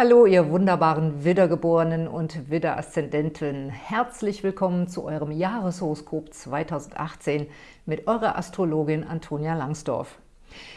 Hallo, ihr wunderbaren Widdergeborenen und Widder-Aszendenten. Herzlich willkommen zu eurem Jahreshoroskop 2018 mit eurer Astrologin Antonia Langsdorf.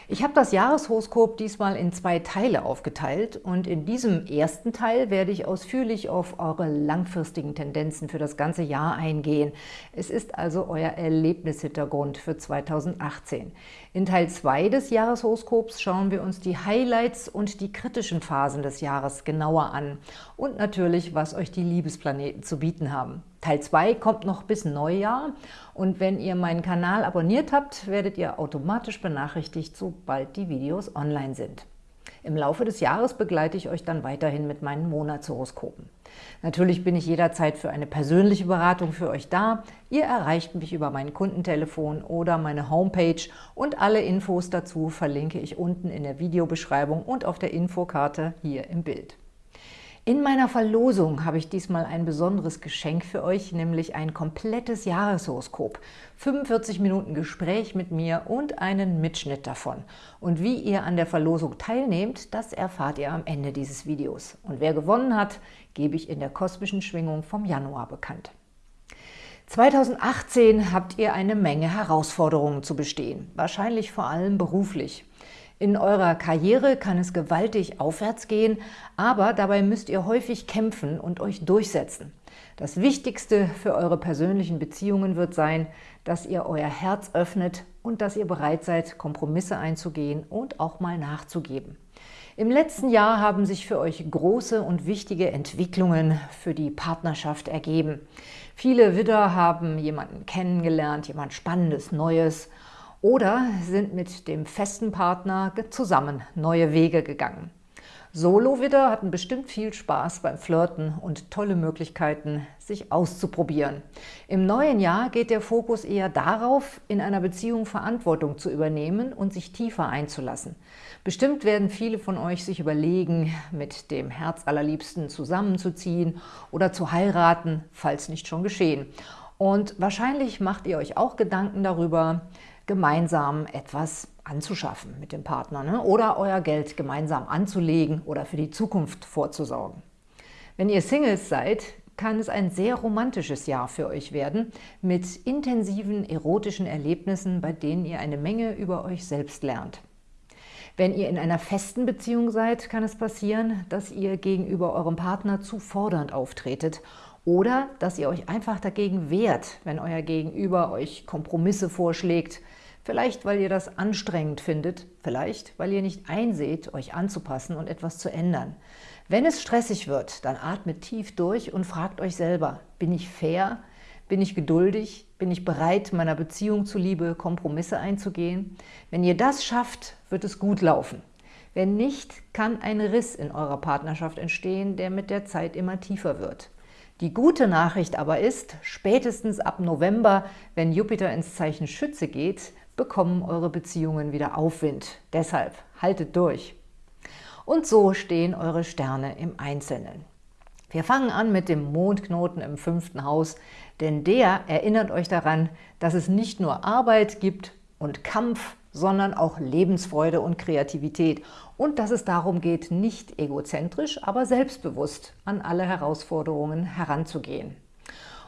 Ich habe das Jahreshoroskop diesmal in zwei Teile aufgeteilt und in diesem ersten Teil werde ich ausführlich auf eure langfristigen Tendenzen für das ganze Jahr eingehen. Es ist also euer Erlebnishintergrund für 2018. In Teil 2 des Jahreshoroskops schauen wir uns die Highlights und die kritischen Phasen des Jahres genauer an und natürlich, was euch die Liebesplaneten zu bieten haben. Teil 2 kommt noch bis Neujahr und wenn ihr meinen Kanal abonniert habt, werdet ihr automatisch benachrichtigt, sobald die Videos online sind. Im Laufe des Jahres begleite ich euch dann weiterhin mit meinen Monatshoroskopen. Natürlich bin ich jederzeit für eine persönliche Beratung für euch da. Ihr erreicht mich über mein Kundentelefon oder meine Homepage und alle Infos dazu verlinke ich unten in der Videobeschreibung und auf der Infokarte hier im Bild. In meiner Verlosung habe ich diesmal ein besonderes Geschenk für euch, nämlich ein komplettes Jahreshoroskop. 45 Minuten Gespräch mit mir und einen Mitschnitt davon. Und wie ihr an der Verlosung teilnehmt, das erfahrt ihr am Ende dieses Videos. Und wer gewonnen hat, gebe ich in der kosmischen Schwingung vom Januar bekannt. 2018 habt ihr eine Menge Herausforderungen zu bestehen, wahrscheinlich vor allem beruflich. In eurer Karriere kann es gewaltig aufwärts gehen, aber dabei müsst ihr häufig kämpfen und euch durchsetzen. Das Wichtigste für eure persönlichen Beziehungen wird sein, dass ihr euer Herz öffnet und dass ihr bereit seid, Kompromisse einzugehen und auch mal nachzugeben. Im letzten Jahr haben sich für euch große und wichtige Entwicklungen für die Partnerschaft ergeben. Viele Widder haben jemanden kennengelernt, jemand Spannendes, Neues oder sind mit dem festen Partner zusammen neue Wege gegangen. Solo-Widder hatten bestimmt viel Spaß beim Flirten und tolle Möglichkeiten, sich auszuprobieren. Im neuen Jahr geht der Fokus eher darauf, in einer Beziehung Verantwortung zu übernehmen und sich tiefer einzulassen. Bestimmt werden viele von euch sich überlegen, mit dem Herz allerliebsten zusammenzuziehen oder zu heiraten, falls nicht schon geschehen. Und wahrscheinlich macht ihr euch auch Gedanken darüber, gemeinsam etwas anzuschaffen mit dem Partner ne? oder euer Geld gemeinsam anzulegen oder für die Zukunft vorzusorgen. Wenn ihr Singles seid, kann es ein sehr romantisches Jahr für euch werden, mit intensiven erotischen Erlebnissen, bei denen ihr eine Menge über euch selbst lernt. Wenn ihr in einer festen Beziehung seid, kann es passieren, dass ihr gegenüber eurem Partner zu fordernd auftretet oder dass ihr euch einfach dagegen wehrt, wenn euer Gegenüber euch Kompromisse vorschlägt, vielleicht weil ihr das anstrengend findet, vielleicht weil ihr nicht einseht, euch anzupassen und etwas zu ändern. Wenn es stressig wird, dann atmet tief durch und fragt euch selber, bin ich fair, bin ich geduldig, bin ich bereit, meiner Beziehung zuliebe Kompromisse einzugehen? Wenn ihr das schafft, wird es gut laufen. Wenn nicht, kann ein Riss in eurer Partnerschaft entstehen, der mit der Zeit immer tiefer wird. Die gute Nachricht aber ist, spätestens ab November, wenn Jupiter ins Zeichen Schütze geht, bekommen eure Beziehungen wieder Aufwind. Deshalb haltet durch. Und so stehen eure Sterne im Einzelnen. Wir fangen an mit dem Mondknoten im fünften Haus, denn der erinnert euch daran, dass es nicht nur Arbeit gibt und Kampf, sondern auch Lebensfreude und Kreativität und dass es darum geht, nicht egozentrisch, aber selbstbewusst an alle Herausforderungen heranzugehen.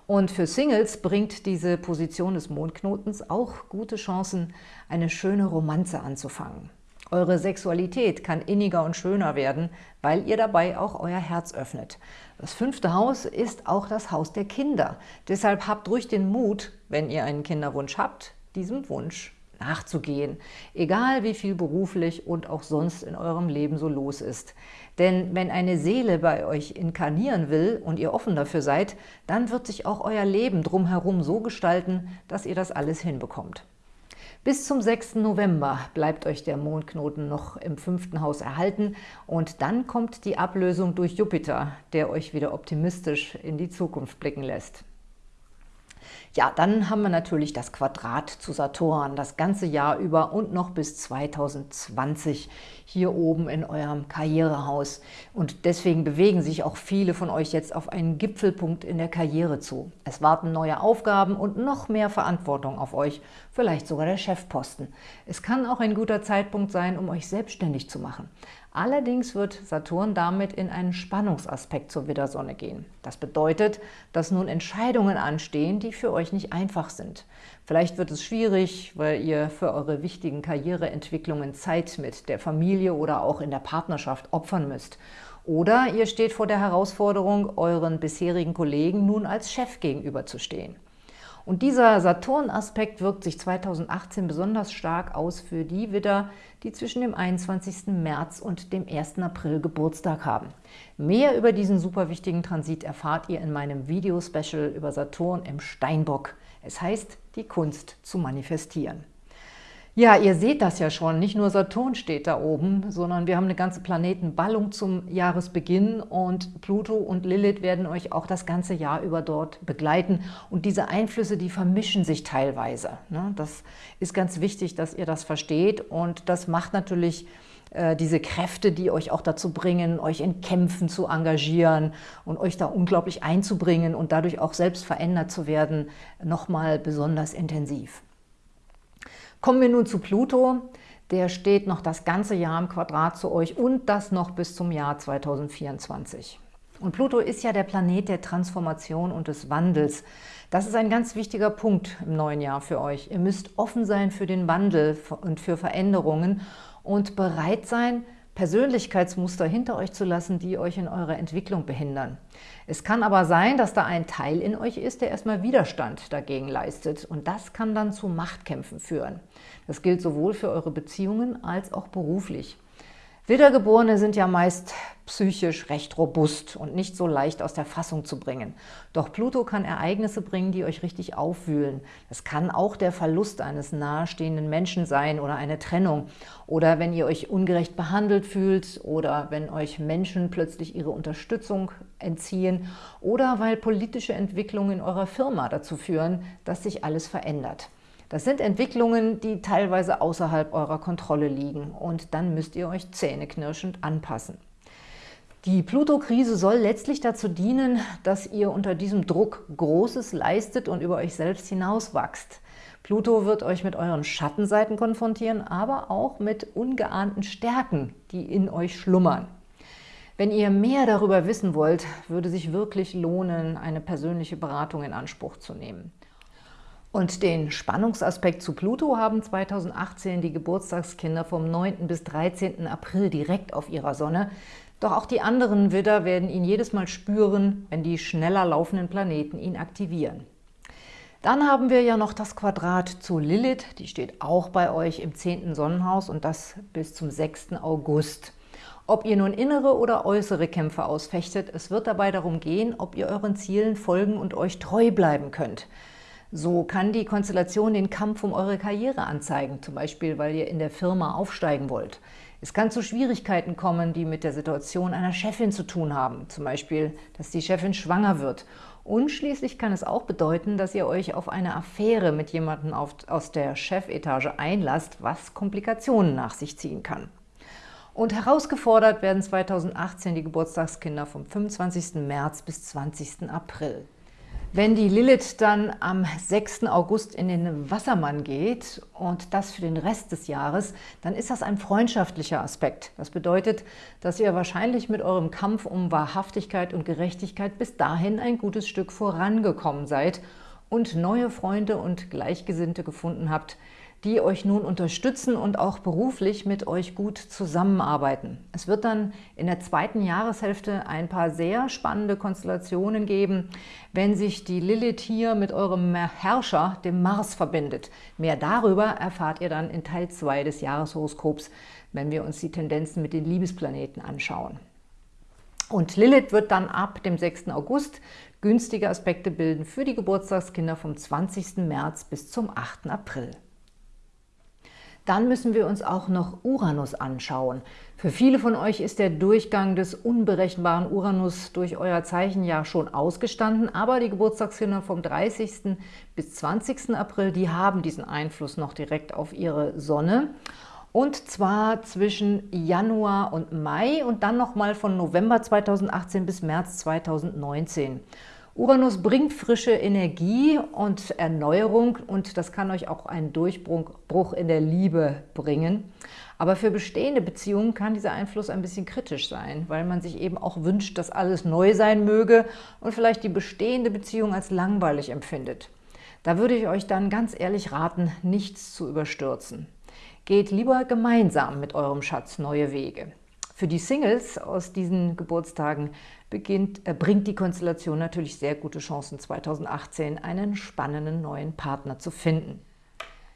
Und für Singles bringt diese Position des Mondknotens auch gute Chancen, eine schöne Romanze anzufangen. Eure Sexualität kann inniger und schöner werden, weil ihr dabei auch euer Herz öffnet. Das fünfte Haus ist auch das Haus der Kinder. Deshalb habt ruhig den Mut, wenn ihr einen Kinderwunsch habt, diesem Wunsch nachzugehen, egal wie viel beruflich und auch sonst in eurem Leben so los ist. Denn wenn eine Seele bei euch inkarnieren will und ihr offen dafür seid, dann wird sich auch euer Leben drumherum so gestalten, dass ihr das alles hinbekommt. Bis zum 6. November bleibt euch der Mondknoten noch im fünften Haus erhalten und dann kommt die Ablösung durch Jupiter, der euch wieder optimistisch in die Zukunft blicken lässt. Ja, dann haben wir natürlich das Quadrat zu Saturn das ganze Jahr über und noch bis 2020 hier oben in eurem Karrierehaus. Und deswegen bewegen sich auch viele von euch jetzt auf einen Gipfelpunkt in der Karriere zu. Es warten neue Aufgaben und noch mehr Verantwortung auf euch, vielleicht sogar der Chefposten. Es kann auch ein guter Zeitpunkt sein, um euch selbstständig zu machen. Allerdings wird Saturn damit in einen Spannungsaspekt zur Widdersonne gehen. Das bedeutet, dass nun Entscheidungen anstehen, die für euch nicht einfach sind. Vielleicht wird es schwierig, weil ihr für eure wichtigen Karriereentwicklungen Zeit mit der Familie oder auch in der Partnerschaft opfern müsst. Oder ihr steht vor der Herausforderung, euren bisherigen Kollegen nun als Chef gegenüberzustehen. Und dieser Saturn-Aspekt wirkt sich 2018 besonders stark aus für die Widder, die zwischen dem 21. März und dem 1. April Geburtstag haben. Mehr über diesen super wichtigen Transit erfahrt ihr in meinem Video-Special über Saturn im Steinbock. Es heißt, die Kunst zu manifestieren. Ja, ihr seht das ja schon, nicht nur Saturn steht da oben, sondern wir haben eine ganze Planetenballung zum Jahresbeginn und Pluto und Lilith werden euch auch das ganze Jahr über dort begleiten. Und diese Einflüsse, die vermischen sich teilweise. Ne? Das ist ganz wichtig, dass ihr das versteht und das macht natürlich äh, diese Kräfte, die euch auch dazu bringen, euch in Kämpfen zu engagieren und euch da unglaublich einzubringen und dadurch auch selbst verändert zu werden, nochmal besonders intensiv. Kommen wir nun zu Pluto. Der steht noch das ganze Jahr im Quadrat zu euch und das noch bis zum Jahr 2024. Und Pluto ist ja der Planet der Transformation und des Wandels. Das ist ein ganz wichtiger Punkt im neuen Jahr für euch. Ihr müsst offen sein für den Wandel und für Veränderungen und bereit sein, Persönlichkeitsmuster hinter euch zu lassen, die euch in eurer Entwicklung behindern. Es kann aber sein, dass da ein Teil in euch ist, der erstmal Widerstand dagegen leistet und das kann dann zu Machtkämpfen führen. Das gilt sowohl für eure Beziehungen als auch beruflich. Wiedergeborene sind ja meist psychisch recht robust und nicht so leicht aus der Fassung zu bringen. Doch Pluto kann Ereignisse bringen, die euch richtig aufwühlen. Es kann auch der Verlust eines nahestehenden Menschen sein oder eine Trennung. Oder wenn ihr euch ungerecht behandelt fühlt oder wenn euch Menschen plötzlich ihre Unterstützung entziehen oder weil politische Entwicklungen in eurer Firma dazu führen, dass sich alles verändert. Das sind Entwicklungen, die teilweise außerhalb eurer Kontrolle liegen und dann müsst ihr euch zähneknirschend anpassen. Die Pluto-Krise soll letztlich dazu dienen, dass ihr unter diesem Druck Großes leistet und über euch selbst hinauswachst. Pluto wird euch mit euren Schattenseiten konfrontieren, aber auch mit ungeahnten Stärken, die in euch schlummern. Wenn ihr mehr darüber wissen wollt, würde sich wirklich lohnen, eine persönliche Beratung in Anspruch zu nehmen. Und den Spannungsaspekt zu Pluto haben 2018 die Geburtstagskinder vom 9. bis 13. April direkt auf ihrer Sonne. Doch auch die anderen Widder werden ihn jedes Mal spüren, wenn die schneller laufenden Planeten ihn aktivieren. Dann haben wir ja noch das Quadrat zu Lilith, die steht auch bei euch im 10. Sonnenhaus und das bis zum 6. August. Ob ihr nun innere oder äußere Kämpfe ausfechtet, es wird dabei darum gehen, ob ihr euren Zielen folgen und euch treu bleiben könnt. So kann die Konstellation den Kampf um eure Karriere anzeigen, zum Beispiel, weil ihr in der Firma aufsteigen wollt. Es kann zu Schwierigkeiten kommen, die mit der Situation einer Chefin zu tun haben, zum Beispiel, dass die Chefin schwanger wird. Und schließlich kann es auch bedeuten, dass ihr euch auf eine Affäre mit jemandem aus der Chefetage einlasst, was Komplikationen nach sich ziehen kann. Und herausgefordert werden 2018 die Geburtstagskinder vom 25. März bis 20. April. Wenn die Lilith dann am 6. August in den Wassermann geht und das für den Rest des Jahres, dann ist das ein freundschaftlicher Aspekt. Das bedeutet, dass ihr wahrscheinlich mit eurem Kampf um Wahrhaftigkeit und Gerechtigkeit bis dahin ein gutes Stück vorangekommen seid und neue Freunde und Gleichgesinnte gefunden habt, die euch nun unterstützen und auch beruflich mit euch gut zusammenarbeiten. Es wird dann in der zweiten Jahreshälfte ein paar sehr spannende Konstellationen geben, wenn sich die Lilith hier mit eurem Herrscher, dem Mars, verbindet. Mehr darüber erfahrt ihr dann in Teil 2 des Jahreshoroskops, wenn wir uns die Tendenzen mit den Liebesplaneten anschauen. Und Lilith wird dann ab dem 6. August günstige Aspekte bilden für die Geburtstagskinder vom 20. März bis zum 8. April. Dann müssen wir uns auch noch Uranus anschauen. Für viele von euch ist der Durchgang des unberechenbaren Uranus durch euer Zeichen ja schon ausgestanden, aber die Geburtstagskinder vom 30. bis 20. April, die haben diesen Einfluss noch direkt auf ihre Sonne. Und zwar zwischen Januar und Mai und dann nochmal von November 2018 bis März 2019. Uranus bringt frische Energie und Erneuerung und das kann euch auch einen Durchbruch in der Liebe bringen. Aber für bestehende Beziehungen kann dieser Einfluss ein bisschen kritisch sein, weil man sich eben auch wünscht, dass alles neu sein möge und vielleicht die bestehende Beziehung als langweilig empfindet. Da würde ich euch dann ganz ehrlich raten, nichts zu überstürzen. Geht lieber gemeinsam mit eurem Schatz neue Wege. Für die Singles aus diesen Geburtstagen beginnt, äh, bringt die Konstellation natürlich sehr gute Chancen, 2018 einen spannenden neuen Partner zu finden.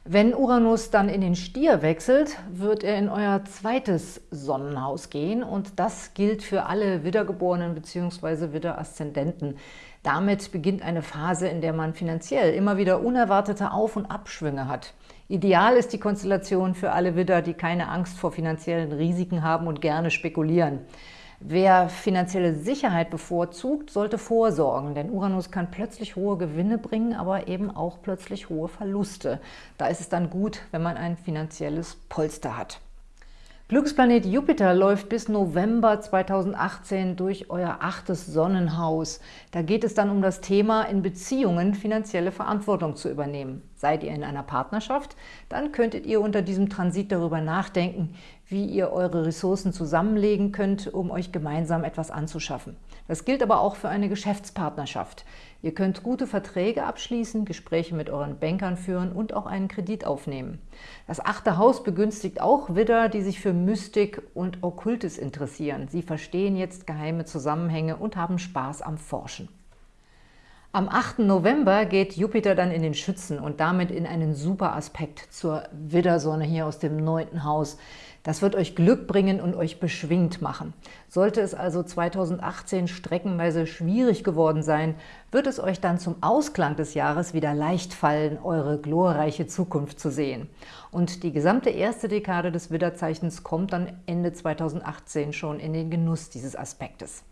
Wenn Uranus dann in den Stier wechselt, wird er in euer zweites Sonnenhaus gehen und das gilt für alle Wiedergeborenen bzw. Widderaszendenten. Damit beginnt eine Phase, in der man finanziell immer wieder unerwartete Auf- und Abschwünge hat. Ideal ist die Konstellation für alle Widder, die keine Angst vor finanziellen Risiken haben und gerne spekulieren. Wer finanzielle Sicherheit bevorzugt, sollte vorsorgen, denn Uranus kann plötzlich hohe Gewinne bringen, aber eben auch plötzlich hohe Verluste. Da ist es dann gut, wenn man ein finanzielles Polster hat. Glücksplanet Jupiter läuft bis November 2018 durch euer achtes Sonnenhaus. Da geht es dann um das Thema, in Beziehungen finanzielle Verantwortung zu übernehmen. Seid ihr in einer Partnerschaft, dann könntet ihr unter diesem Transit darüber nachdenken, wie ihr eure Ressourcen zusammenlegen könnt, um euch gemeinsam etwas anzuschaffen. Das gilt aber auch für eine Geschäftspartnerschaft. Ihr könnt gute Verträge abschließen, Gespräche mit euren Bankern führen und auch einen Kredit aufnehmen. Das achte Haus begünstigt auch Widder, die sich für Mystik und Okkultes interessieren. Sie verstehen jetzt geheime Zusammenhänge und haben Spaß am Forschen. Am 8. November geht Jupiter dann in den Schützen und damit in einen super Aspekt zur Widdersonne hier aus dem neunten Haus. Das wird euch Glück bringen und euch beschwingt machen. Sollte es also 2018 streckenweise schwierig geworden sein, wird es euch dann zum Ausklang des Jahres wieder leicht fallen, eure glorreiche Zukunft zu sehen. Und die gesamte erste Dekade des Widderzeichens kommt dann Ende 2018 schon in den Genuss dieses Aspektes.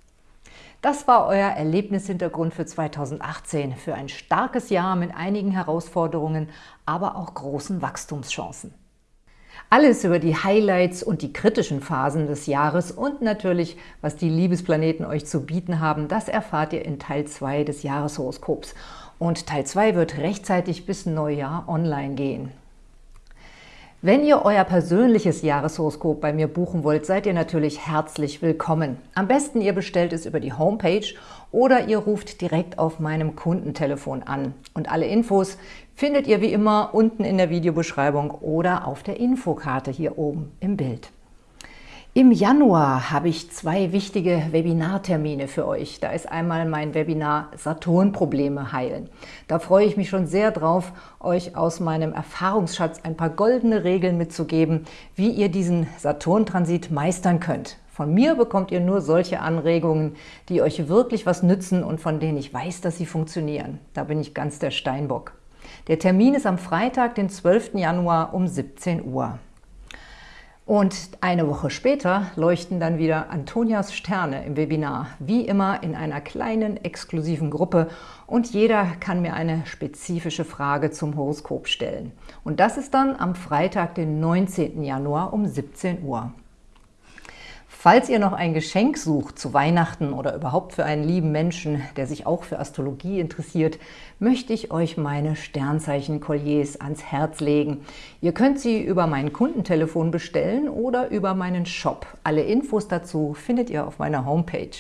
Das war euer Erlebnishintergrund für 2018, für ein starkes Jahr mit einigen Herausforderungen, aber auch großen Wachstumschancen. Alles über die Highlights und die kritischen Phasen des Jahres und natürlich, was die Liebesplaneten euch zu bieten haben, das erfahrt ihr in Teil 2 des Jahreshoroskops. Und Teil 2 wird rechtzeitig bis Neujahr online gehen. Wenn ihr euer persönliches Jahreshoroskop bei mir buchen wollt, seid ihr natürlich herzlich willkommen. Am besten ihr bestellt es über die Homepage oder ihr ruft direkt auf meinem Kundentelefon an. Und alle Infos findet ihr wie immer unten in der Videobeschreibung oder auf der Infokarte hier oben im Bild. Im Januar habe ich zwei wichtige Webinartermine für euch. Da ist einmal mein Webinar Saturn-Probleme heilen. Da freue ich mich schon sehr drauf, euch aus meinem Erfahrungsschatz ein paar goldene Regeln mitzugeben, wie ihr diesen Saturn-Transit meistern könnt. Von mir bekommt ihr nur solche Anregungen, die euch wirklich was nützen und von denen ich weiß, dass sie funktionieren. Da bin ich ganz der Steinbock. Der Termin ist am Freitag, den 12. Januar um 17 Uhr. Und eine Woche später leuchten dann wieder Antonias Sterne im Webinar, wie immer in einer kleinen, exklusiven Gruppe und jeder kann mir eine spezifische Frage zum Horoskop stellen. Und das ist dann am Freitag, den 19. Januar um 17 Uhr. Falls ihr noch ein Geschenk sucht zu Weihnachten oder überhaupt für einen lieben Menschen, der sich auch für Astrologie interessiert, möchte ich euch meine Sternzeichen-Kolliers ans Herz legen. Ihr könnt sie über mein Kundentelefon bestellen oder über meinen Shop. Alle Infos dazu findet ihr auf meiner Homepage.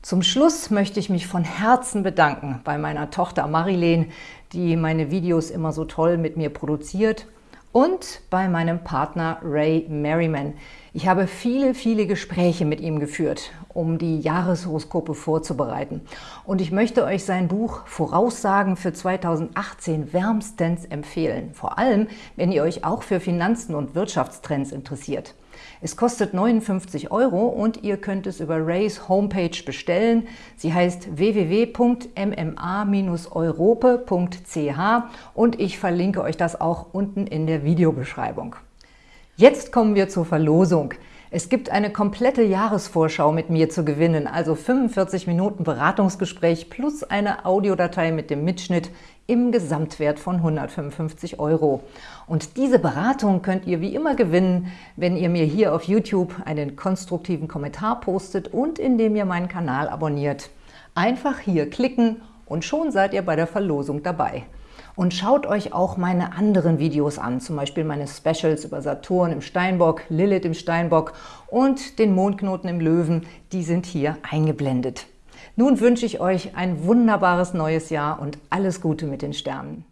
Zum Schluss möchte ich mich von Herzen bedanken bei meiner Tochter Marilene, die meine Videos immer so toll mit mir produziert und bei meinem Partner Ray Merriman. Ich habe viele, viele Gespräche mit ihm geführt, um die Jahreshoroskope vorzubereiten. Und ich möchte euch sein Buch Voraussagen für 2018 wärmstens empfehlen. Vor allem, wenn ihr euch auch für Finanzen und Wirtschaftstrends interessiert. Es kostet 59 Euro und ihr könnt es über Rays Homepage bestellen. Sie heißt www.mma-europe.ch und ich verlinke euch das auch unten in der Videobeschreibung. Jetzt kommen wir zur Verlosung. Es gibt eine komplette Jahresvorschau mit mir zu gewinnen, also 45 Minuten Beratungsgespräch plus eine Audiodatei mit dem Mitschnitt im Gesamtwert von 155 Euro. Und diese Beratung könnt ihr wie immer gewinnen, wenn ihr mir hier auf YouTube einen konstruktiven Kommentar postet und indem ihr meinen Kanal abonniert. Einfach hier klicken und schon seid ihr bei der Verlosung dabei. Und schaut euch auch meine anderen Videos an, zum Beispiel meine Specials über Saturn im Steinbock, Lilith im Steinbock und den Mondknoten im Löwen, die sind hier eingeblendet. Nun wünsche ich euch ein wunderbares neues Jahr und alles Gute mit den Sternen.